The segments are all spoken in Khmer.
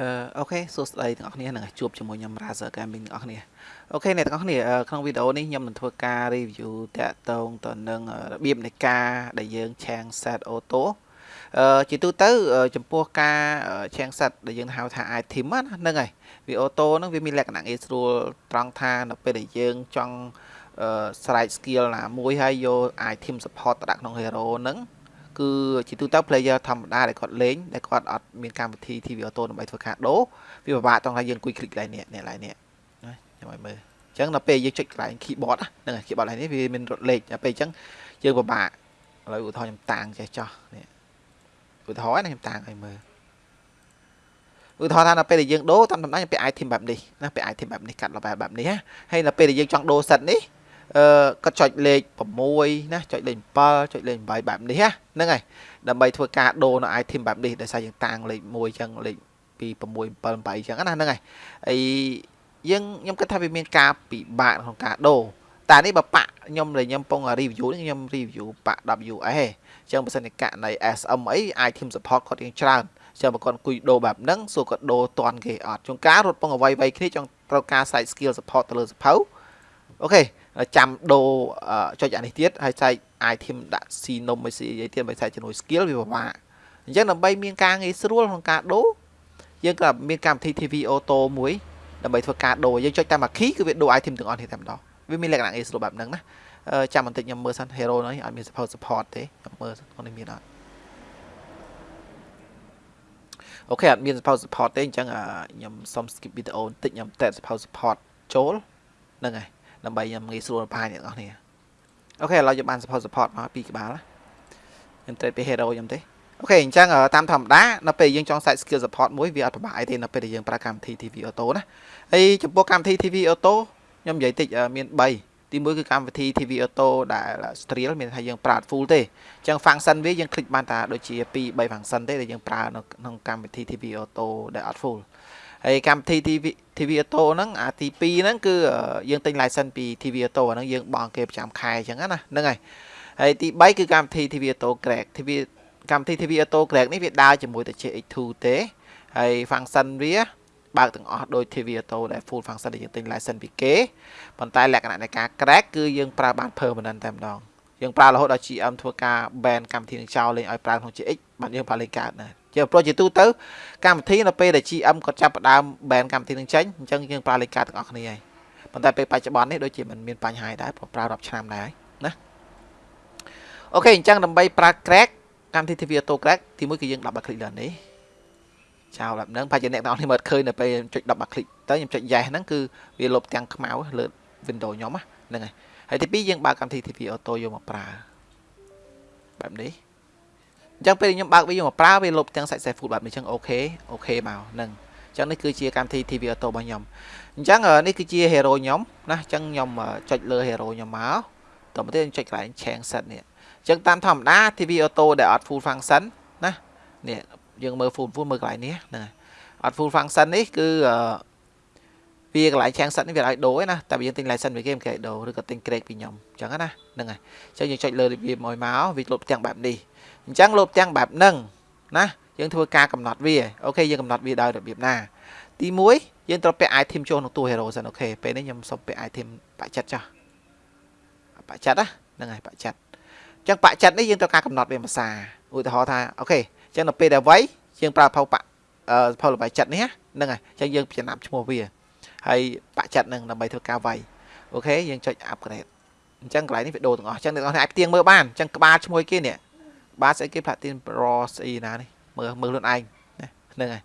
អឺអូខេសួស្តីទាំងអស់គ្នានឹងជួបជាមួយខ្ញុំ Razer Gaming ទាំងអស់គ្នាអូខេអ្នកទាំងអស់គ្នាក្នុងវីដេអូនេះខ្ញុំនឹងធ្វើការ review តាក់ទងទៅនឹងរបៀបនៃការដែលយើងឆាំង set auto អឺជាទូទៅចំពោះការឆាំង set ដែលយើងហៅថា item ហ្នឹងហើយវា auto ហ្នឹងវាមានលក្ខណៈងាយស្រួលត្រង់ថានៅពេលដែលយើងចង់ស្រែក skill ណាមួយហើយយក item support ទៅដាក់ក្នុង hero ហ្នឹង គឺជាទូទៅ player ធម្មតាដែលគាត់លេងដែលគាត់អត់មានកម្មវិធី TV Auto ដើម្បីធ្វើការដូរវាពិបាកត្រង់ថាយើងអង្គុយ click កន្លែងនេះនេះកន្លែងនេះណាខ្ញុំឲ្យមើលអញ្ចឹងដល់ពេលយើងចុចកន្លែង keyboard ហ្នឹងហើយ keyboard កន្លែងនេះវាមានរត់លេខដល់ពេលអញ្ចឹងយើងពិបាកឥឡូវឧទាហរណ៍ខ្ញុំតាំងចេះចោះនេះឧទាហរណ៍ណាខ្ញុំតាំងឲ្យមើលឧទាហរណ៍ថាដល់ពេលដែលយើងដូរតាមតំណែងពាក់ item បែបនេះណាពាក់ item បែបនេះកាត់លបែបបែបនេះហើយដល់ពេលដែលយើងចង់ដូរ set នេះ អឺគាត់ចុចលេខ6ណាចុចលេខ7ចុចលេខ8បែបនេះហ្នឹងហើយដើម្បីធ្វើការដូរនៅ item បែបនេះដោយសារយើងតាំងលេខ1អញ្ចឹងលេខ2 6 7 8អញ្ចឹងណាហ្នឹងហើយហើយយើងខ្ញុំគិតថាវាមានការពិបាកក្នុងការដូរតែនេះបើប៉ាក់ខ្ញុំដែលខ្ញុំពង review នេះខ្ញុំ review ប៉ាក់ WS អញ្ចឹងបើសិនជាករណី SM អី item support គាត់រៀងច្រើនចឹងបើគាត់អង្គុយដូរបែបហ្នឹងសួរគាត់ដូរតន់គេអត់ជួនកាលរត់ពងអ្វីៗគ្នាចង់ត្រូវការ site skill support ទៅលើសភៅអូខេ ចាំដូរចុចអានេះទៀតហើយចែក item ដាក់ស៊ីនំឲ្យស៊ីអីទៀតបើចែកជាមួយ skill វាពិបាកអញ្ចឹងដើម្បីមានការងាយស្រួលក្នុងការដូរយើងក៏មានកម្មវិធី TV auto មួយដើម្បីធ្វើការដូរយើងចុចតាមអា key គឺវាដូរ item ទាំងអស់នេះតែម្ដងវាមានលក្ខណៈងាយស្រួលបែបហ្នឹងណាចាំបន្តិចខ្ញុំមើលសិន hero នេះអត់មាន support support ទេខ្ញុំមើលក្នុងនេះមានអត់អូខេអត់មាន support support ទេអញ្ចឹងខ្ញុំសុំ skip វីដេអូបន្តិចខ្ញុំតែ support support ចូលហ្នឹងហើយ ដើម្បីខ្ញុំងាយស្រួលផាយអ្នកនរគ្នាអូខេឥឡូវយើងបាន support support មកពីក្បាលខ្ញុំទៅពី hero ខ្ញុំទេអូខេអញ្ចឹងតាមធម្មតានៅពេលយើងចង់ set skill support មួយវាអត់ពិបាកអីទេនៅពេលដែលយើងប្រើកម្មវិធី TV Auto ណាហើយចំពោះកម្មវិធី TV Auto ខ្ញុំនិយាយតិចមាន3ទី1គឺកម្មវិធី TV Auto ដែល Streal មានថាយើងប្រើ full ទេអញ្ចឹង function វាយើង click បានតាដូចជា2 3 function ទេដែលយើងប្រើនៅក្នុងកម្មវិធី TV Auto ដែលអត់ full ហើយកម្មវិធី TV TV Auto ហ្នឹងអាទី2ហ្នឹងគឺយើងទិញ license ពី TV Auto អាហ្នឹងយើងបង់គេប្រចាំខែអញ្ចឹងណាហ្នឹងហើយហើយទី3គឺកម្មវិធី TV Auto Crack TV កម្មវិធី TV Auto Crack នេះវាដើរជាមួយទៅ CX2 ទេហើយ function វាបើកទាំងអស់ដោយ TV Auto ដែល full function ដែលយើងទិញ license ពីគេប៉ុន្តែលក្ខណៈនៃការ crack គឺយើងប្រើបាន permanent តែម្ដងយើងប្រើរហូតដល់ GM ធ្វើការ ban កម្មវិធីនឹងចោលលេងឲ្យប្រើក្នុង GX បានយើងប្រើលេងកើតណា ជាប្រូជាទូទៅកម្មវិធីនៅពេលដែល GM គាត់ចាប់ផ្ដើម ban កម្មវិធីនឹងចេញអញ្ចឹងយើងប្រើលេខការទាំងអស់គ្នាហើយប៉ុន្តែពេលបច្ចុប្បន្ននេះដូចជាมันមានបញ្ហាដែរព្រោះប្រើរាប់ឆ្នាំដែរណាអូខេអញ្ចឹងដើម្បីប្រើ crack កម្មវិធី TV Auto crack ទីមួយគឺយើង double click លើនេះចោលបែបហ្នឹងប្រហែលអ្នកទាំងអស់គ្នាមើលឃើញនៅពេលចុច double click ទៅខ្ញុំចុច yes ហ្នឹងគឺវាលុបទាំងខ្មៅលើ Windows ខ្ញុំហ្នឹងហើយហើយទី2យើងបើកកម្មវិធី TV Auto យកមកប្រើបែបនេះ អញ្ចឹងពេលខ្ញុំបើកវាយកមកប្រើវាលុបទាំងសាច់ safe food បែបនេះអញ្ចឹងអូខេអូខេមកហ្នឹងអញ្ចឹងនេះគឺជាកម្មវិធី TV Auto របស់ខ្ញុំអញ្ចឹងនេះគឺជា hero ខ្ញុំណាអញ្ចឹងខ្ញុំចុចលើ hero ខ្ញុំមកតទៅទៀតចុចកន្លែង change set នេះអញ្ចឹងតាមធម្មតា TV Auto ដែលអត់ full function ណានេះយើងមើល full full មើលកន្លែងនេះហ្នឹងអត់ full function នេះគឺ វាកន្លែង change set នេះវាឲ្យដូរឯណាតែយើងទិញ license ពីគេមិនគេឲ្យដូរឬក៏ទិញ grade ពីខ្ញុំអញ្ចឹងណាហ្នឹងហើយអញ្ចឹងយើងចុចលើវាមកមកវាលុបទាំងបែបនេះអញ្ចឹងលុបទាំងបែបហ្នឹងណាយើងធ្វើការកំណត់វាអូខេយើងកំណត់វាដោយរបៀបណាទី1យើងត្រូវពាក់ item ចូលក្នុងតួ hero សិនអូខេពេលនេះខ្ញុំសុំពាក់ item បាក់ចិត្តចុះបាក់ចិត្តណាហ្នឹងហើយបាក់ចិត្តអញ្ចឹងបាក់ចិត្តនេះយើងត្រូវការកំណត់វាភាសាឧទាហរណ៍ថាអូខេអញ្ចឹងនៅពេលដែលវាយយើងប្រើផៅបាក់អឺផៅលបាយចិត្តនេះហ្នឹងហើយអញ្ចឹងយើងចំណាប់ឈ្មោះវា ហើយបាក់ចិត្តនឹងដើម្បីធ្វើការវាយអូខេយើងចុច upgrade អញ្ចឹងកន្លែងនេះវាដូរទាំងអស់អញ្ចឹងអ្នកនរអាចផ្ទៀងមើលបានអញ្ចឹងក្បាលឈ្មោះគេនេះបាទស្អីគេ Platin Pro ស្អីណានេះមើលមើលខ្លួនឯងហ្នឹងហើយ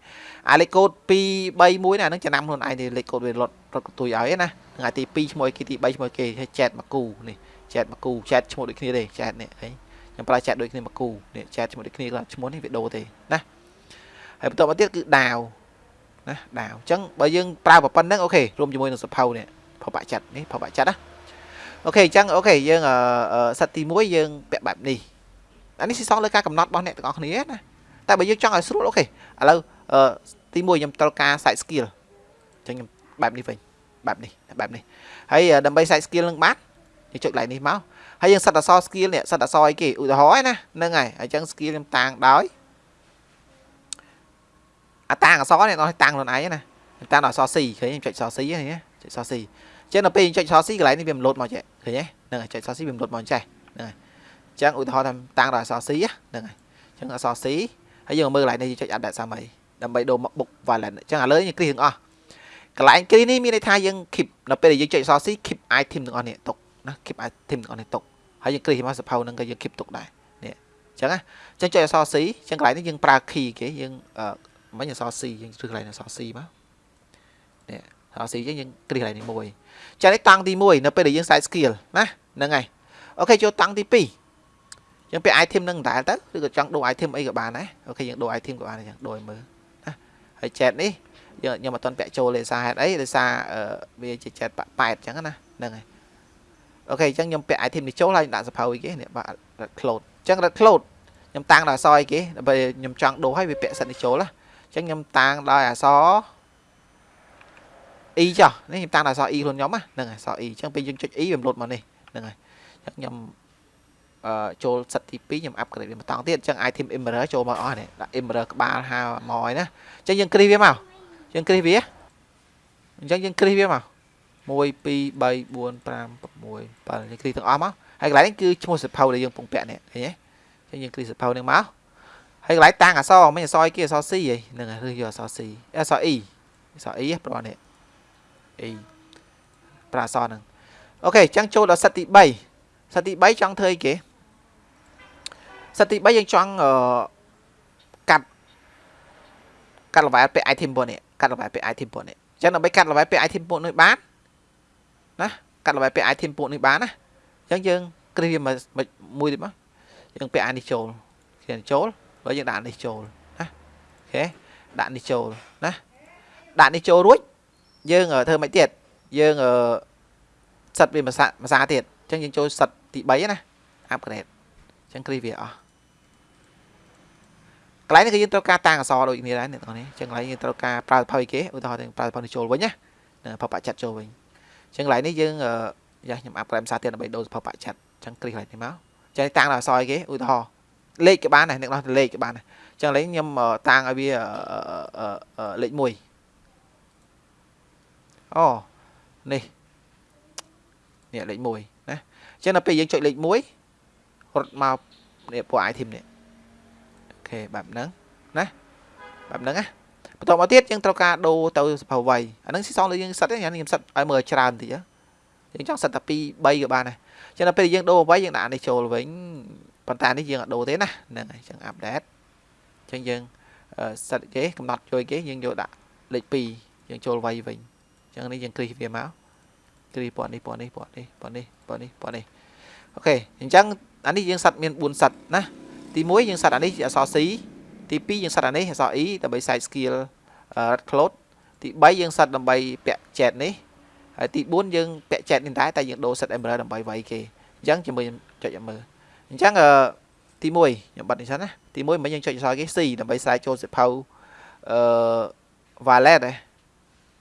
អាលេខកូដ2 3 1ណាហ្នឹងចំណាំខ្លួនឯងនេះលេខកូដវាលត់រត់កតុយឲ្យណាថ្ងៃទី2ឈ្មោះគេទី3ឈ្មោះគេឲ្យចែតមកគូនេះចែតមកគូចែតឈ្មោះដូចគ្នាទេចែតនេះហីខ្ញុំប្រើចែតដូចគ្នាមកគូនេះចែតឈ្មោះដូចគ្នាគាត់ឈ្មោះនេះវាដូរទេណាហើយបន្តមកទៀតគឺដាវ ណាដាវអញ្ចឹងបើយើងប្រើប៉ុណ្្នឹងអូខេរួមជាមួយនឹងសភៅនេះផបាក់ចិត្តនេះផបាក់ចិត្តណាអូខេអញ្ចឹងអូខេយើងសិតទី1យើងពាក់បែបនេះអានេះស៊ីសងលើការកំណត់របស់អ្នកទាំងអស់គ្នាណាតែបើយើងចង់ឲ្យស្រួលអូខេឥឡូវទី1ខ្ញុំត្រូវការ site skill អញ្ចឹងខ្ញុំបែបនេះវិញបែបនេះបែបនេះហើយដើម្បី site skill នឹងបានយើងចុច line នេះមកហើយយើងសិតអក្សរ skill នេះសិតអក្សរអីគេឧទាហរណ៍ណាហ្នឹងហើយអញ្ចឹង skill ខ្ញុំតាំងដោយ អាតាំងអសនេះដល់តាំងខ្លួនឯងណាតាំងដល់អស C ឃើញចុចអស C ហ្នឹងចុចអស C ចឹងដល់ពេលចុចអស C កន្លែងនេះវាមិនលោតមកចេះឃើញទេហ្នឹងហើយចុចអស C វាមិនលោតមកចេះហ្នឹងហើយចឹងឧទាហរណ៍ថាតាំងដល់អស C ហ្នឹងហើយចឹងអស C ហើយយើងមើលកន្លែងនេះចុច update សាមីដើម្បីដូរមក book wallet ចឹងឥឡូវយើងគ្រីទាំងអស់កន្លែងគ្រីនេះមានន័យថាយើង keep ដល់ពេលដែលយើងចុចអស C keep item ទាំងអស់នេះទុកណា keep item ទាំងអស់នេះទុកហើយយើងគ្រីមកសភៅហ្នឹងក៏យើង keep ទុកដែរនេះចឹងណាចឹងចុចអស C ចឹងកន្លែងនេះយើងប្រើ key គេយើងអឺ មិញអស C យើងជ្រើសកន្លែងអស C មកនេះអស C ចឹងយើងគ្រីកន្លែងនេះមួយចឹងនេះតង់ទី1នៅពេលដែលយើង side skill ណាហ្នឹងហើយអូខេចូលតង់ទី2យើងពាក់ item នឹងដែរទៅឬក៏ចង់ដូរ item អីក៏បានដែរអូខេយើងដូរ item ក៏បានដែរចឹងដូរឲ្យមើលណាហើយ chat នេះយើងខ្ញុំអត់ទាន់ពាក់ចូលទេសារហេតុអីដោយសារវាជា chat ប៉ែតចឹងណាហ្នឹងហើយអូខេអញ្ចឹងខ្ញុំពាក់ item នេះចូលហើយដាក់សភៅអីគេនេះបាទ red cloud អញ្ចឹង red cloud ខ្ញុំតាំងដល់អសអីគេដើម្បីខ្ញុំចង់ដូរឲ្យវាពាក់សិតនេះចូលណាអញ្ចឹងខ្ញុំតាំងដល់អស e ចុះនេះខ្ញុំតាំងដល់អស e ខ្លួនខ្ញុំហ្នឹងអស e អញ្ចឹងពេលយើងចុច e វាលុតមកនេះហ្នឹងហើយអញ្ចឹងខ្ញុំអឺចូលសិតទី2ខ្ញុំ upgrade វាបន្តទៀតអញ្ចឹង item emerald ចូលមកអស់នេះដាក់ emerald ក្បាលហៅមកហើយណាអញ្ចឹងយើងគ្រីវាមកយើងគ្រីវាអញ្ចឹងយើងគ្រីវាមក1 2 3 4 5 6 7យើងគ្រីទាំងអស់មកហើយកន្លែងនេះគឺឈ្មោះសភៅដែលយើងពងពាក់នេះឃើញទេអញ្ចឹងយើងគ្រីសភៅនេះមក ហើយកន្លែងតាំងអសមិនអសអីគេអស C ហីហ្នឹងហើយឬយកអស C អស E អស E ប្រហែលនេះ E ប្រាអសហ្នឹងអូខេអញ្ចឹងចូលដល់សិតទី3សិតទី3ចង់ធ្វើអីគេសិតទី3យើងចង់អឺកាត់កាត់ level ពាក់ item ពួកនេះកាត់ level ពាក់ item ពួកនេះអញ្ចឹងដើម្បីកាត់ level ពាក់ item ពួកនេះបានណាកាត់ level ពាក់ item ពួកនេះបានណាអញ្ចឹងយើងគ្រីវាមួយទៀតមកយើងពាក់អានេះចូលគេចូល ហើយយើងដាក់នេះចូលណាអូខេដាក់នេះចូលណាដាក់នេះចូលរួចយើងធ្វើមិនទៀតយើងសិតវាភាសាភាសាទៀតអញ្ចឹងយើងចូលសិតទី3ណា upgrade អញ្ចឹងគ្រីវាអស់កន្លែងនេះគឺយើងត្រូវការតាំងអសរដូចគ្នាដែរអ្នកទាំងនេះអញ្ចឹងកន្លែងយើងត្រូវការប្រើផុយគេឧទាហរណ៍ប្រើផុយចូលវិញណាផុយបាក់ចាត់ចូលវិញអញ្ចឹងកន្លែងនេះយើងយ៉ាខ្ញុំ upgrade ភាសាទៀតដើម្បីដូរផុយបាក់ចាត់អញ្ចឹងគ្រីកន្លែងនេះមកអញ្ចឹងតាំងដល់អសរគេឧទាហរណ៍ លេខក៏បានដែរអ្នកនរលេខក៏បានដែរអញ្ចឹងឥឡូវខ្ញុំតាំងឲ្យវាលេខ1អូនេះនេះលេខ1ណាអញ្ចឹងដល់ពេលយើងចុចលេខ1រត់មកនេះពួក item នេះអូខេបែបហ្នឹងណាបែបហ្នឹងណាបន្តមកទៀតយើងត្រូវការដូរទៅសភៅវ័យអាហ្នឹងស៊ីសងលើយើងសិតទេខ្ញុំសិតឲ្យមើលច្រើនតិចយើងចង់សិតតែ2 3ក៏បានដែរអញ្ចឹងដល់ពេលយើងដូរវ័យយើងដាក់នេះចូលវិញ ប៉ុន្តែនេះយើងអត់ដូរទេណាហ្នឹងហើយអញ្ចឹងអាប់ដេតអញ្ចឹងយើងសិតគេកំណត់ជួយគេយើងយកដាក់លេខ2យើងចូលវ័យវិញអញ្ចឹងនេះយើងគ្រីសវាមកគ្រីសពណ៌នេះពណ៌នេះពណ៌នេះពណ៌នេះពណ៌នេះពណ៌នេះអូខេអញ្ចឹងអានេះយើងសិតមាន4សិតណាទី1យើងសិតអានេះអក្សរ C ទី2យើងសិតអានេះអក្សរ E ដើម្បី side skill red cloud ទី3យើងសិតដើម្បីពាក់ chat នេះហើយទី4យើងពាក់ chat នេះដែរតែយើងដូរ set emerald ដើម្បីវាយគេអញ្ចឹងជាមួយចុចឲ្យមើល អញ្ចឹងអឺទី1ខ្ញុំបិទនេះសិនណាទី1មិនយើងចុចអក្សរគេ C ដើម្បីស្រាយចូលសិភៅអឺ wallet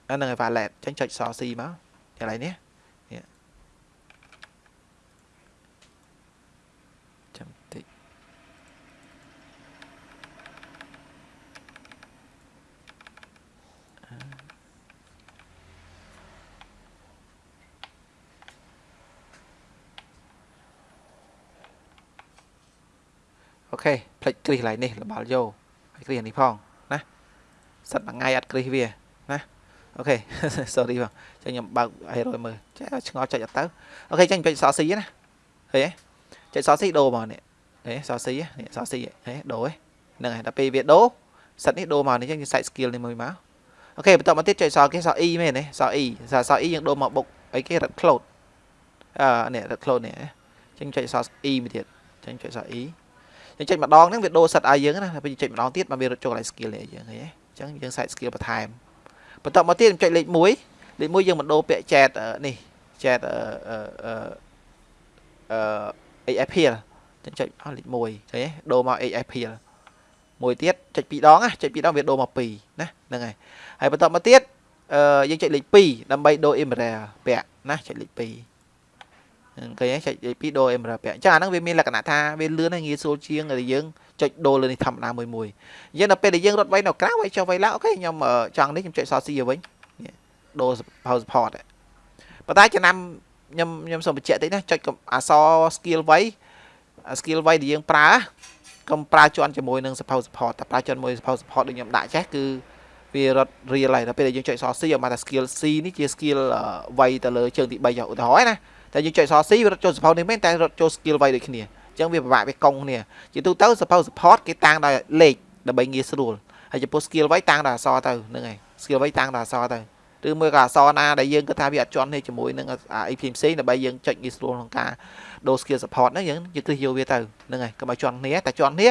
ហ្នឹងហើយ wallet អញ្ចឹងចុចអក្សរ C មកកន្លែងនេះចាំតិច ខេផ្លិចគ្រីសកន្លែងនេះលបល់យោហើយគ្រីសនេះផងណាសិតមួយថ្ងៃអត់គ្រីសវាណាអូខេ sorry បងចឹងខ្ញុំបើកឲ្យរយមើលចេះឆ្ងល់ចុចអត់ទៅអូខេចឹងចុចសស៊ីណាឃើញទេចុចសស៊ីដូរមកនេះហេសស៊ីនេះសស៊ីហេដូរហ្នឹងហើយដល់ពេលវាដូរសិតនេះដូរមកនេះចឹងយើង site skill នេះមួយមកអូខេបន្តមកទៀតចុចសគេស e មែនទេស e ស e យើងដូរមកបុកអីគេ red cloud អឺនេះ red cloud នេះចឹងចុចស e មួយទៀតចឹងចុចស e យើងចុចម្ដងហ្នឹងវាដូរសិតឲ្យយើងណាពេលចុចម្ដងទៀតមកវារត់ចូលកន្លែង skill នេះយើងឃើញទេអញ្ចឹងយើង site skill បន្ថែមបន្តមកទៀតខ្ញុំចុចលេខ1លេខ1យើងបន្តដូរពាក្យ chat នេះ chat អឺអឺអឺ AFPL ចឹងចុចអស់លេខ1ឃើញទេដូរមក AFPL មួយទៀតចុច2ដងណាចុច2ដងវាដូរមក2ណាហ្នឹងហើយហើយបន្តមកទៀតអឺយើងចុចលេខ2ដើម្បីដូរ emerald ពាក់ណាចុចលេខ2 ឃើញចុចពីដូរ emerald ពាក់អញ្ចឹងអាហ្នឹងវាមានលក្ខណៈថាវាលឿនហើយងាយស្រួលជាងដែលយើងចុចដូរលើនេះធម្មតាមួយមួយអញ្ចឹងដល់ពេលដែលយើងរត់វៃនៅក្រៅវៃចុះវៃឡើងអូខេខ្ញុំចង់នេះខ្ញុំចុចសរស៊ីឲ្យវិញដូរ power support ប៉ុន្តែចំណាំខ្ញុំខ្ញុំសូមបញ្ជាក់តិចណាចុចអក្សរ skill វៃ skill វៃដែលយើងប្រើកុំប្រើជន់ជាមួយនឹង support support តែប្រើជន់មួយ support support ដូចខ្ញុំដាក់ចេះគឺវារត់ real ហើយដល់ពេលដែលយើងចុចសរ C ឲ្យមកថា skill C នេះជា skill វៃទៅលើជើងទី3ចុះឧទាហរណ៍ណា តែយើងចុចសរ C វារត់ចូល support នេះមែនតែរត់ចូល skill វៃដូចគ្នាអញ្ចឹងវាពិបាកវាកង់គ្នាជាទូទៅ support support គេតាំងដោយលេខដើម្បីងាយស្រួលហើយចំពោះ skill វៃតាំងដោយអក្សរទៅហ្នឹងហើយ skill វៃតាំងដោយអក្សរទៅឬមួយក៏អក្សរណាដែលយើងគិតថាវាអត់ជាន់នេះជាមួយនឹងអីផ្សេងៗដើម្បីយើងចុចងាយស្រួលក្នុងការដូរ skill support ហ្នឹងយើងយើងគ្រឹះយកវាទៅហ្នឹងហើយកុំឲ្យជាន់គ្នាតែជាន់គ្នា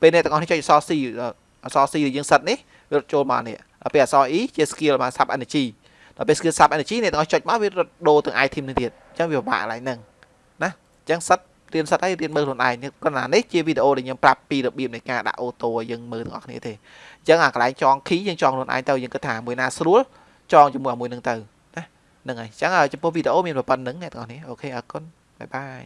ពេលអ្នកទាំងអស់នេះចុចអក្សរ C អក្សរ C យើងសិតនេះវារត់ចូលមកនេះដល់ពេលអក្សរ E ជា skill មក sub energy ដល់ពេល skill sub energy អ្នកទាំងអស់ចុចមកវារត់ដូរទាំង item នេះទៀតអញ្ចឹងវាពិបាកកន្លែងហ្នឹងណាអញ្ចឹងសិតរៀនសិតហើយរៀនមើលខ្លួនឯងគ្រាន់តែនេះជាវីដេអូដែលខ្ញុំប្រាប់ពីរបៀបនៃការដាក់អូតូឲ្យយើងមើលទាំងអស់គ្នាទេអញ្ចឹងអាកន្លែងចង key យើងចងខ្លួនឯងទៅយើងគិតថាមួយណាស្រួលចងជាមួយមួយនឹងទៅណាហ្នឹងហើយអញ្ចឹងចំពោះវីដេអូមានប៉ុណ្្នឹងអ្នកទាំងអស់គ្នាអូខេអរគុណបាយបាយ